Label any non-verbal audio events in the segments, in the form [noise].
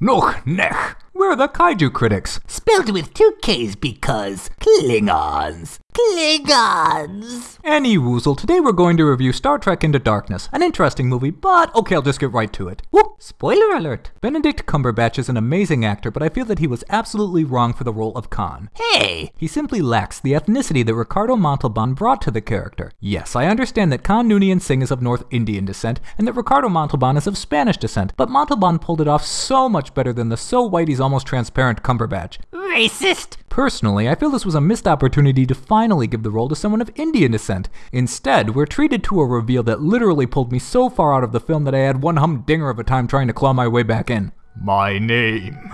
nuqneH. We're the kaiju critics. Spelled with two K's because Klingons. Klingons! Any woozle, today we're going to review Star Trek Into Darkness. An interesting movie, but okay, I'll just get right to it. Whoop! Spoiler alert! Benedict Cumberbatch is an amazing actor, but I feel that he was absolutely wrong for the role of Khan. Hey! He simply lacks the ethnicity that Ricardo Montalban brought to the character. Yes, I understand that Khan Noonien Singh is of North Indian descent, and that Ricardo Montalban is of Spanish descent, but Montalban pulled it off so much better than the so white he's almost transparent Cumberbatch. Racist! Personally, I feel this was a missed opportunity to finally give the role to someone of Indian descent. Instead, we're treated to a reveal that literally pulled me so far out of the film that I had one humdinger of a time trying to claw my way back in. My name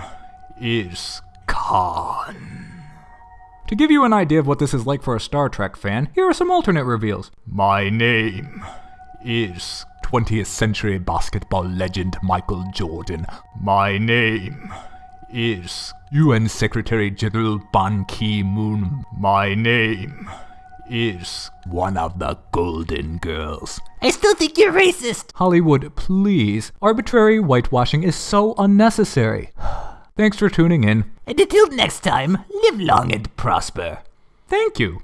is Khan. To give you an idea of what this is like for a Star Trek fan, here are some alternate reveals. My name is 20th century basketball legend Michael Jordan. My name is UN Secretary General Ban Ki moon. My name is one of the Golden Girls. I still think you're racist! Hollywood, please. Arbitrary whitewashing is so unnecessary. [sighs] Thanks for tuning in. And until next time, live long and prosper. Thank you.